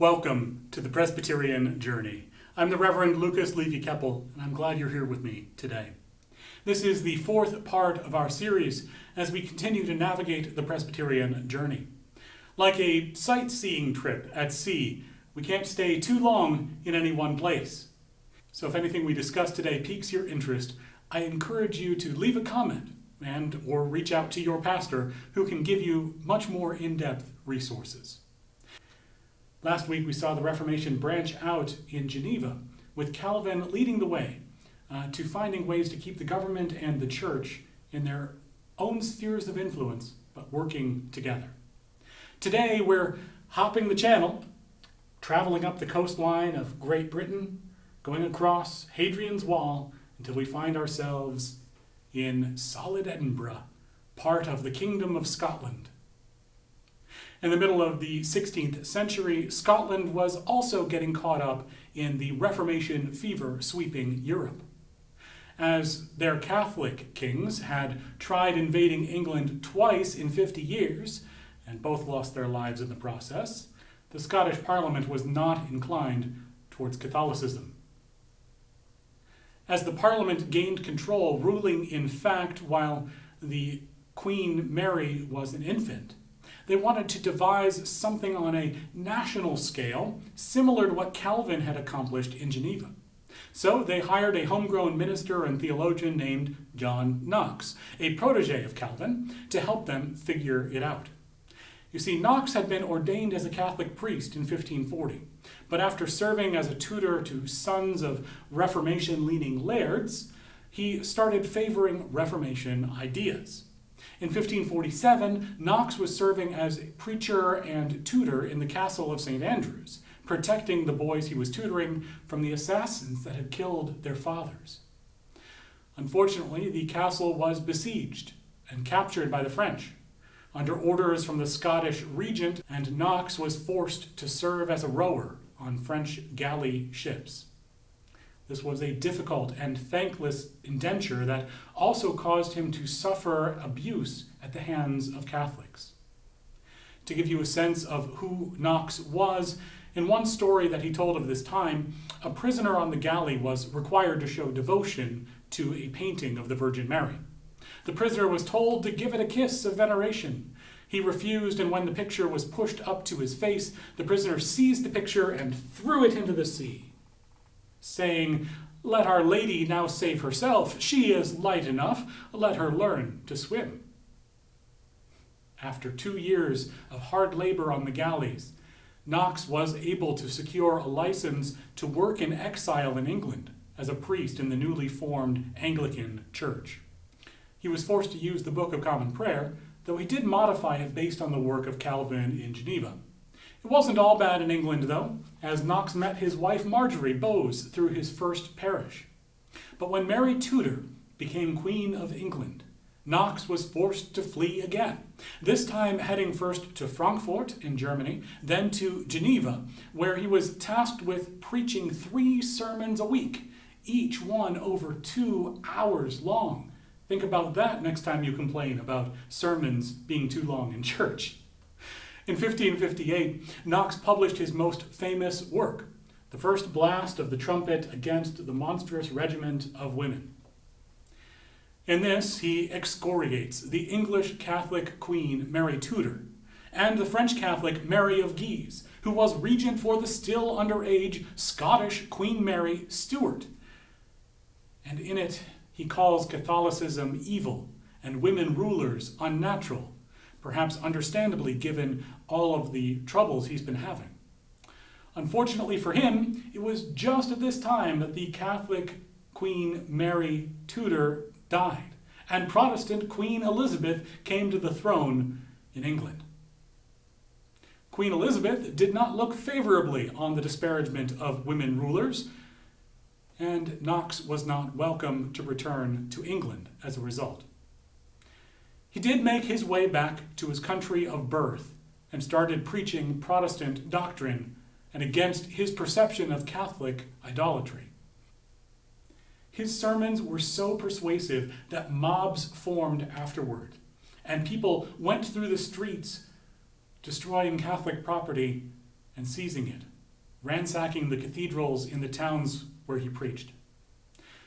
Welcome to the Presbyterian Journey. I'm the Reverend Lucas Levy Keppel, and I'm glad you're here with me today. This is the fourth part of our series as we continue to navigate the Presbyterian journey. Like a sightseeing trip at sea, we can't stay too long in any one place. So if anything we discuss today piques your interest, I encourage you to leave a comment and or reach out to your pastor who can give you much more in-depth resources. Last week we saw the Reformation branch out in Geneva, with Calvin leading the way uh, to finding ways to keep the government and the church in their own spheres of influence, but working together. Today we're hopping the channel, traveling up the coastline of Great Britain, going across Hadrian's Wall until we find ourselves in solid Edinburgh, part of the Kingdom of Scotland, in the middle of the 16th century, Scotland was also getting caught up in the Reformation fever sweeping Europe. As their Catholic kings had tried invading England twice in 50 years, and both lost their lives in the process, the Scottish Parliament was not inclined towards Catholicism. As the Parliament gained control, ruling in fact while the Queen Mary was an infant, they wanted to devise something on a national scale, similar to what Calvin had accomplished in Geneva. So they hired a homegrown minister and theologian named John Knox, a protege of Calvin, to help them figure it out. You see, Knox had been ordained as a Catholic priest in 1540, but after serving as a tutor to sons of Reformation-leaning lairds, he started favoring Reformation ideas. In 1547, Knox was serving as preacher and tutor in the castle of St. Andrews, protecting the boys he was tutoring from the assassins that had killed their fathers. Unfortunately, the castle was besieged and captured by the French under orders from the Scottish regent, and Knox was forced to serve as a rower on French galley ships. This was a difficult and thankless indenture that also caused him to suffer abuse at the hands of Catholics. To give you a sense of who Knox was, in one story that he told of this time, a prisoner on the galley was required to show devotion to a painting of the Virgin Mary. The prisoner was told to give it a kiss of veneration. He refused, and when the picture was pushed up to his face, the prisoner seized the picture and threw it into the sea saying, Let Our Lady now save herself. She is light enough. Let her learn to swim. After two years of hard labor on the galleys, Knox was able to secure a license to work in exile in England as a priest in the newly formed Anglican Church. He was forced to use the Book of Common Prayer, though he did modify it based on the work of Calvin in Geneva. It wasn't all bad in England, though, as Knox met his wife Marjorie Bowes through his first parish. But when Mary Tudor became Queen of England, Knox was forced to flee again, this time heading first to Frankfurt in Germany, then to Geneva, where he was tasked with preaching three sermons a week, each one over two hours long. Think about that next time you complain about sermons being too long in church. In 1558, Knox published his most famous work, the first blast of the trumpet against the monstrous regiment of women. In this, he excoriates the English Catholic queen Mary Tudor and the French Catholic Mary of Guise, who was regent for the still underage Scottish Queen Mary Stuart. And in it, he calls Catholicism evil and women rulers unnatural perhaps understandably given all of the troubles he's been having. Unfortunately for him, it was just at this time that the Catholic Queen Mary Tudor died, and Protestant Queen Elizabeth came to the throne in England. Queen Elizabeth did not look favorably on the disparagement of women rulers, and Knox was not welcome to return to England as a result. He did make his way back to his country of birth and started preaching Protestant doctrine and against his perception of Catholic idolatry. His sermons were so persuasive that mobs formed afterward, and people went through the streets destroying Catholic property and seizing it, ransacking the cathedrals in the towns where he preached.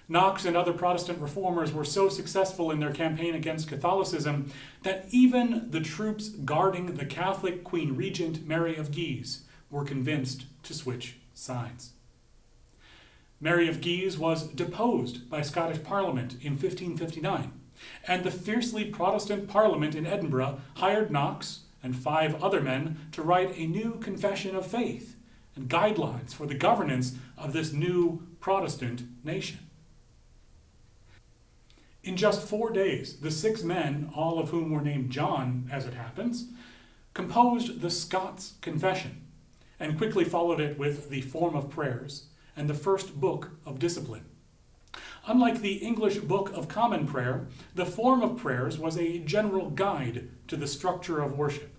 Knox and other Protestant reformers were so successful in their campaign against Catholicism that even the troops guarding the Catholic Queen Regent Mary of Guise were convinced to switch sides. Mary of Guise was deposed by Scottish Parliament in 1559, and the fiercely Protestant Parliament in Edinburgh hired Knox and five other men to write a new confession of faith and guidelines for the governance of this new Protestant nation. In just four days, the six men, all of whom were named John, as it happens, composed the Scots Confession and quickly followed it with the Form of Prayers and the First Book of Discipline. Unlike the English Book of Common Prayer, the Form of Prayers was a general guide to the structure of worship,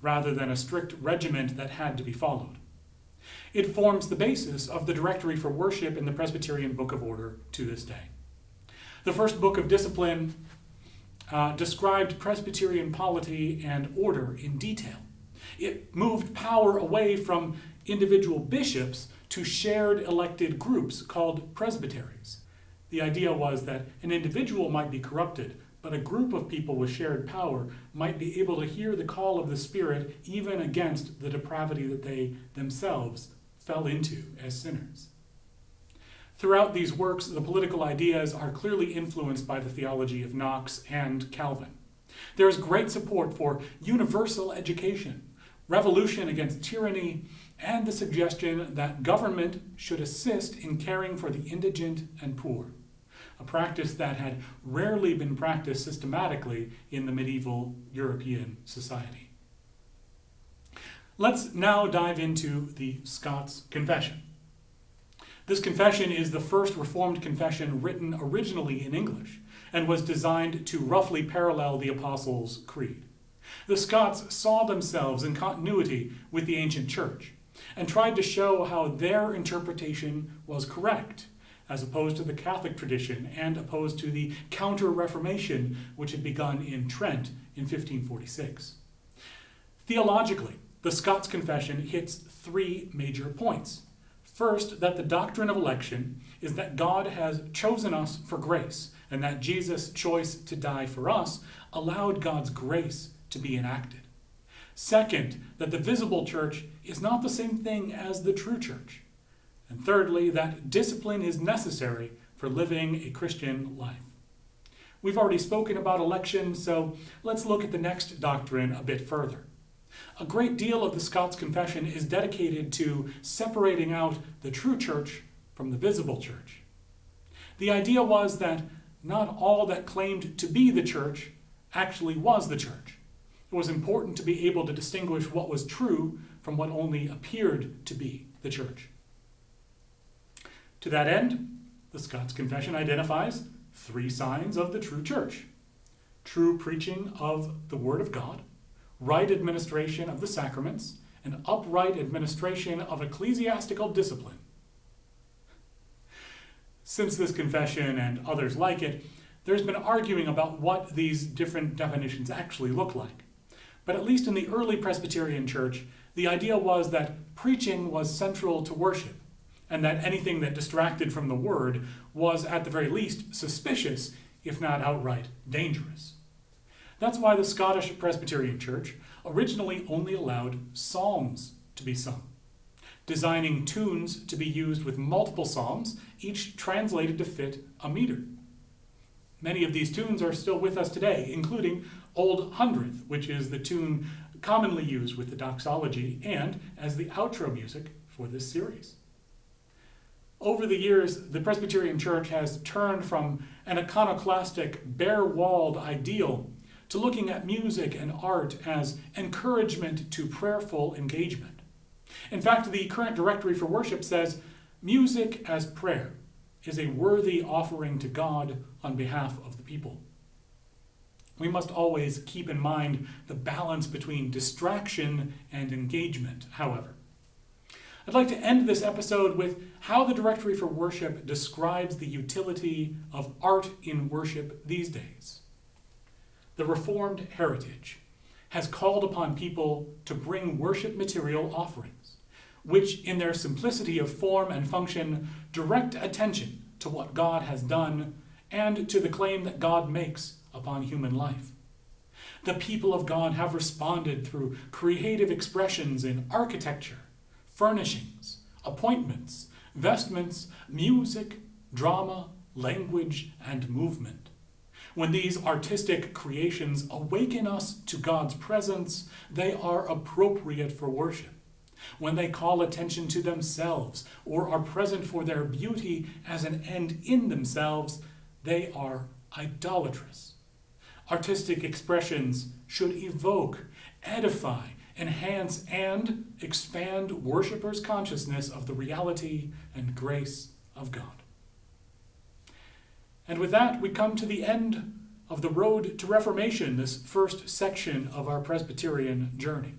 rather than a strict regiment that had to be followed. It forms the basis of the Directory for Worship in the Presbyterian Book of Order to this day. The first book of discipline uh, described Presbyterian polity and order in detail. It moved power away from individual bishops to shared elected groups called presbyteries. The idea was that an individual might be corrupted, but a group of people with shared power might be able to hear the call of the Spirit even against the depravity that they themselves fell into as sinners. Throughout these works, the political ideas are clearly influenced by the theology of Knox and Calvin. There is great support for universal education, revolution against tyranny, and the suggestion that government should assist in caring for the indigent and poor, a practice that had rarely been practiced systematically in the medieval European society. Let's now dive into the Scots Confession. This confession is the first Reformed confession written originally in English and was designed to roughly parallel the Apostles' Creed. The Scots saw themselves in continuity with the ancient church and tried to show how their interpretation was correct, as opposed to the Catholic tradition and opposed to the Counter Reformation which had begun in Trent in 1546. Theologically, the Scots Confession hits three major points. First, that the doctrine of election is that God has chosen us for grace, and that Jesus' choice to die for us allowed God's grace to be enacted. Second, that the visible church is not the same thing as the true church. And thirdly, that discipline is necessary for living a Christian life. We've already spoken about election, so let's look at the next doctrine a bit further. A great deal of the Scots Confession is dedicated to separating out the true church from the visible church. The idea was that not all that claimed to be the church actually was the church. It was important to be able to distinguish what was true from what only appeared to be the church. To that end, the Scots Confession identifies three signs of the true church true preaching of the Word of God, right administration of the sacraments, and upright administration of ecclesiastical discipline. Since this confession and others like it, there's been arguing about what these different definitions actually look like. But at least in the early Presbyterian Church, the idea was that preaching was central to worship, and that anything that distracted from the word was at the very least suspicious, if not outright dangerous. That's why the Scottish Presbyterian Church originally only allowed psalms to be sung, designing tunes to be used with multiple psalms, each translated to fit a meter. Many of these tunes are still with us today, including Old Hundredth, which is the tune commonly used with the doxology and as the outro music for this series. Over the years, the Presbyterian Church has turned from an iconoclastic, bare walled ideal to looking at music and art as encouragement to prayerful engagement. In fact, the current directory for worship says music as prayer is a worthy offering to God on behalf of the people. We must always keep in mind the balance between distraction and engagement, however. I'd like to end this episode with how the Directory for Worship describes the utility of art in worship these days the Reformed heritage has called upon people to bring worship material offerings, which, in their simplicity of form and function, direct attention to what God has done and to the claim that God makes upon human life. The people of God have responded through creative expressions in architecture, furnishings, appointments, vestments, music, drama, language, and movement. When these artistic creations awaken us to God's presence, they are appropriate for worship. When they call attention to themselves or are present for their beauty as an end in themselves, they are idolatrous. Artistic expressions should evoke, edify, enhance, and expand worshipers' consciousness of the reality and grace of God. And with that, we come to the end of the road to Reformation, this first section of our Presbyterian journey.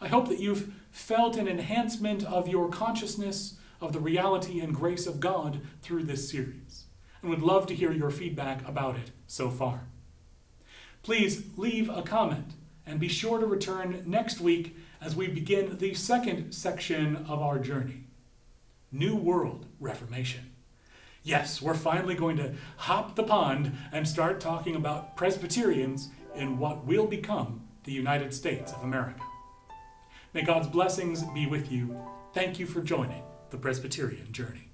I hope that you've felt an enhancement of your consciousness of the reality and grace of God through this series, and would love to hear your feedback about it so far. Please leave a comment and be sure to return next week as we begin the second section of our journey New World Reformation. Yes, we're finally going to hop the pond and start talking about Presbyterians in what will become the United States of America. May God's blessings be with you. Thank you for joining the Presbyterian Journey.